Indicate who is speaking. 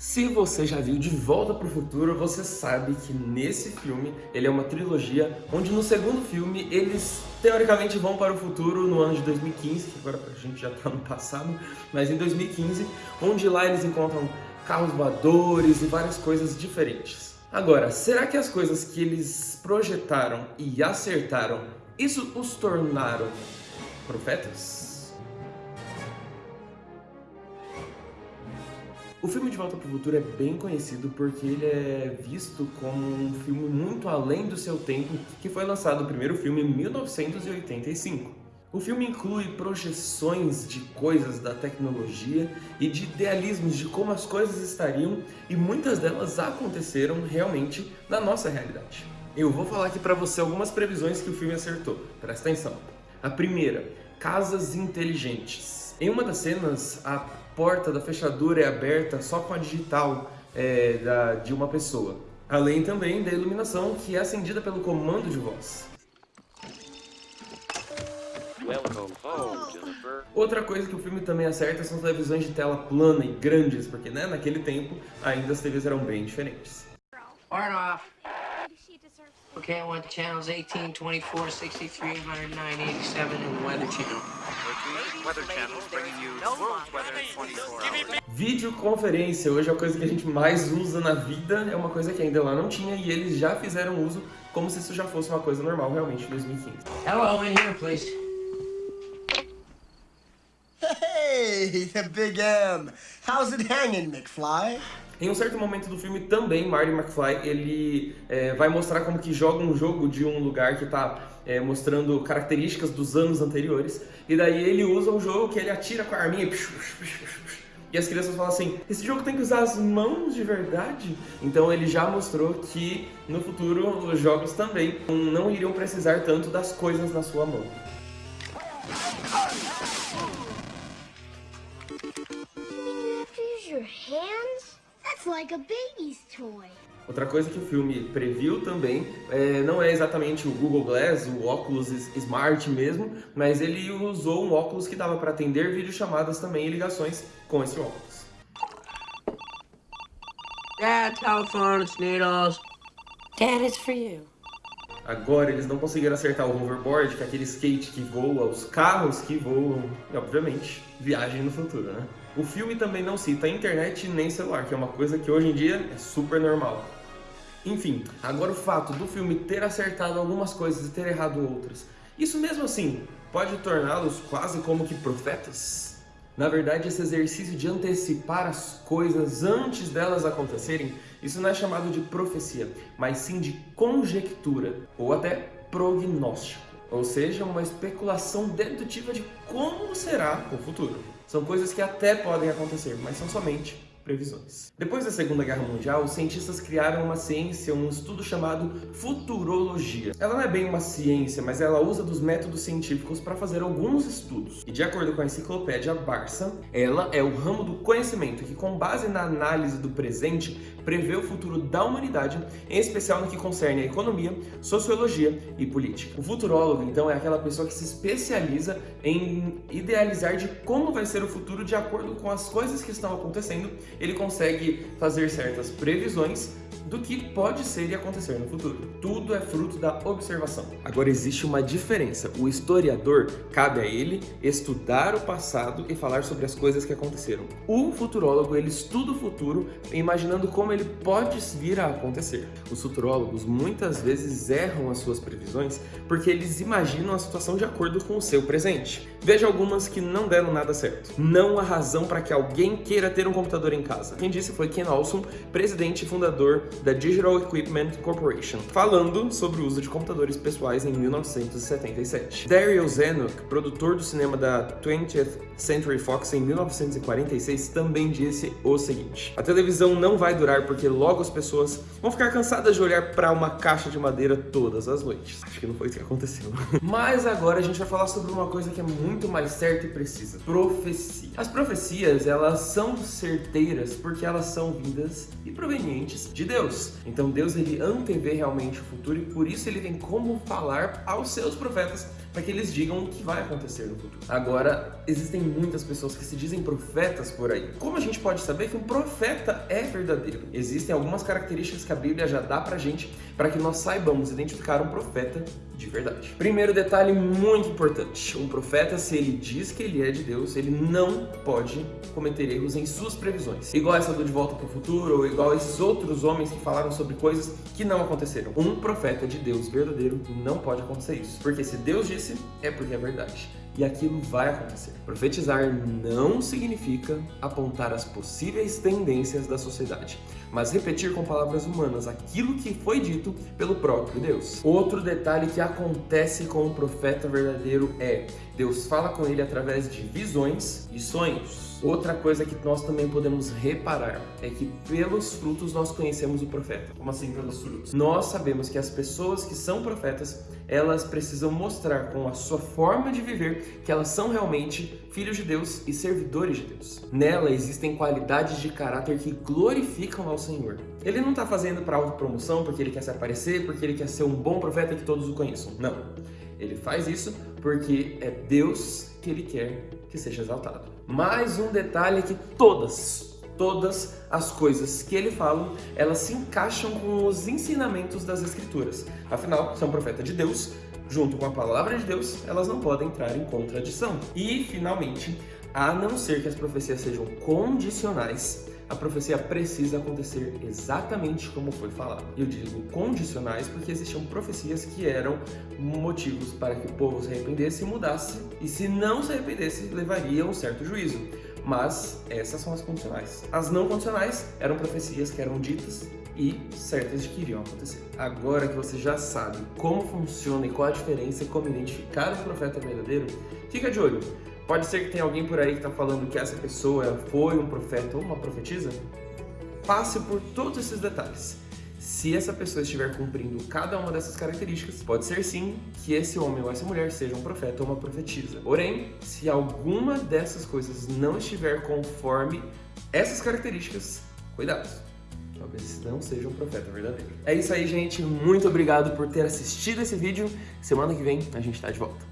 Speaker 1: Se você já viu De Volta para o Futuro, você sabe que nesse filme ele é uma trilogia onde no segundo filme eles teoricamente vão para o futuro no ano de 2015, que agora a gente já está no passado, mas em 2015, onde lá eles encontram carros voadores e várias coisas diferentes. Agora, será que as coisas que eles projetaram e acertaram, isso os tornaram profetas? O filme De Volta para o Futuro é bem conhecido porque ele é visto como um filme muito além do seu tempo, que foi lançado o primeiro filme em 1985. O filme inclui projeções de coisas da tecnologia e de idealismos de como as coisas estariam e muitas delas aconteceram realmente na nossa realidade. Eu vou falar aqui para você algumas previsões que o filme acertou, presta atenção. A primeira, casas inteligentes. Em uma das cenas, a porta da fechadura é aberta só com a digital é, da, de uma pessoa. Além também da iluminação que é acendida pelo comando de voz. Outra coisa que o filme também acerta são as televisões de tela plana e grandes, porque né, naquele tempo ainda as TVs eram bem diferentes. Okay, I want channels 18, 24, 63, 109, 87 and Weather Channel. Videoconferência, hoje é a coisa que a gente mais usa na vida, é uma coisa que ainda lá não tinha e eles já fizeram uso como se isso já fosse uma coisa normal realmente em 2015.
Speaker 2: Hello, in here, please.
Speaker 3: Hey, Big M. How's it hanging, McFly?
Speaker 1: Em um certo momento do filme também, Marty McFly, ele é, vai mostrar como que joga um jogo de um lugar que está é, mostrando características dos anos anteriores, e daí ele usa um jogo que ele atira com a arminha e... As crianças falam assim, esse jogo tem que usar as mãos de verdade? Então ele já mostrou que no futuro os jogos também não iriam precisar tanto das coisas na sua mão. your hands? That's like a baby's toy. Outra coisa que o filme previu também, é, não é exatamente o Google Glass, o óculos Smart mesmo, mas ele usou um óculos que dava para atender videochamadas também e ligações com esse óculos.
Speaker 2: Dad, needles.
Speaker 4: Dad, it's for you.
Speaker 1: Agora eles não conseguiram acertar o hoverboard, que é aquele skate que voa, os carros que voam, e obviamente, viagem no futuro, né? O filme também não cita internet nem celular, que é uma coisa que hoje em dia é super normal. Enfim, agora o fato do filme ter acertado algumas coisas e ter errado outras, isso mesmo assim pode torná-los quase como que profetas? Na verdade, esse exercício de antecipar as coisas antes delas acontecerem, isso não é chamado de profecia, mas sim de conjectura, ou até prognóstico, ou seja, uma especulação dedutiva de como será o futuro. São coisas que até podem acontecer, mas são somente previsões. Depois da Segunda Guerra Mundial, os cientistas criaram uma ciência, um estudo chamado futurologia. Ela não é bem uma ciência, mas ela usa dos métodos científicos para fazer alguns estudos. E de acordo com a enciclopédia Barça, ela é o ramo do conhecimento que, com base na análise do presente, prevê o futuro da humanidade, em especial no que concerne a economia, sociologia e política. O futurólogo, então, é aquela pessoa que se especializa em idealizar de como vai ser o futuro de acordo com as coisas que estão acontecendo ele consegue fazer certas previsões do que pode ser e acontecer no futuro. Tudo é fruto da observação. Agora existe uma diferença. O historiador, cabe a ele estudar o passado e falar sobre as coisas que aconteceram. O futurólogo, ele estuda o futuro imaginando como ele pode vir a acontecer. Os futurólogos muitas vezes erram as suas previsões porque eles imaginam a situação de acordo com o seu presente. Veja algumas que não deram nada certo. Não há razão para que alguém queira ter um computador em casa. Quem disse foi Ken Olson, presidente e fundador da Digital Equipment Corporation, falando sobre o uso de computadores pessoais em 1977. Daryl Zanuck, produtor do cinema da 20th Century Fox em 1946, também disse o seguinte: A televisão não vai durar porque logo as pessoas vão ficar cansadas de olhar para uma caixa de madeira todas as noites. Acho que não foi isso que aconteceu. Mas agora a gente vai falar sobre uma coisa que é muito mais certa e precisa: profecia. As profecias, elas são certeiras porque elas são vindas e provenientes de Deus. Deus. Então Deus ele antevê realmente o futuro e por isso ele tem como falar aos seus profetas para que eles digam o que vai acontecer no futuro. Agora, existem muitas pessoas que se dizem profetas por aí. Como a gente pode saber que um profeta é verdadeiro? Existem algumas características que a Bíblia já dá pra gente para que nós saibamos identificar um profeta de verdade. Primeiro detalhe muito importante, um profeta, se ele diz que ele é de Deus, ele não pode cometer erros em suas previsões. Igual essa do De Volta para o Futuro, ou igual esses outros homens que falaram sobre coisas que não aconteceram. Um profeta de Deus verdadeiro não pode acontecer isso, porque se Deus é porque é verdade e aquilo vai acontecer. Profetizar não significa apontar as possíveis tendências da sociedade, mas repetir com palavras humanas aquilo que foi dito pelo próprio Deus. Outro detalhe que acontece com o profeta verdadeiro é Deus fala com ele através de visões e sonhos. Outra coisa que nós também podemos reparar é que pelos frutos nós conhecemos o profeta.
Speaker 5: Como assim pelos frutos?
Speaker 1: Nós sabemos que as pessoas que são profetas, elas precisam mostrar com a sua forma de viver que elas são realmente filhos de Deus e servidores de Deus. Nela existem qualidades de caráter que glorificam ao Senhor. Ele não está fazendo para autopromoção porque ele quer se aparecer, porque ele quer ser um bom profeta que todos o conheçam. Não. Ele faz isso porque é Deus que ele quer que seja exaltado. Mais um detalhe é que todas, todas as coisas que ele fala, elas se encaixam com os ensinamentos das Escrituras. Afinal, se é um profeta de Deus, junto com a palavra de Deus, elas não podem entrar em contradição. E, finalmente, a não ser que as profecias sejam condicionais, a profecia precisa acontecer exatamente como foi falado. Eu digo condicionais porque existiam profecias que eram motivos para que o povo se arrependesse e mudasse, e se não se arrependesse, levaria a um certo juízo. Mas essas são as condicionais. As não condicionais eram profecias que eram ditas e certas de que iriam acontecer. Agora que você já sabe como funciona e qual a diferença e como identificar um profeta verdadeiro, fica de olho. Pode ser que tenha alguém por aí que está falando que essa pessoa foi um profeta ou uma profetisa. Passe por todos esses detalhes. Se essa pessoa estiver cumprindo cada uma dessas características, pode ser sim que esse homem ou essa mulher seja um profeta ou uma profetisa. Porém, se alguma dessas coisas não estiver conforme essas características, cuidado talvez não seja um profeta verdadeiro. É isso aí, gente. Muito obrigado por ter assistido esse vídeo. Semana que vem a gente tá de volta.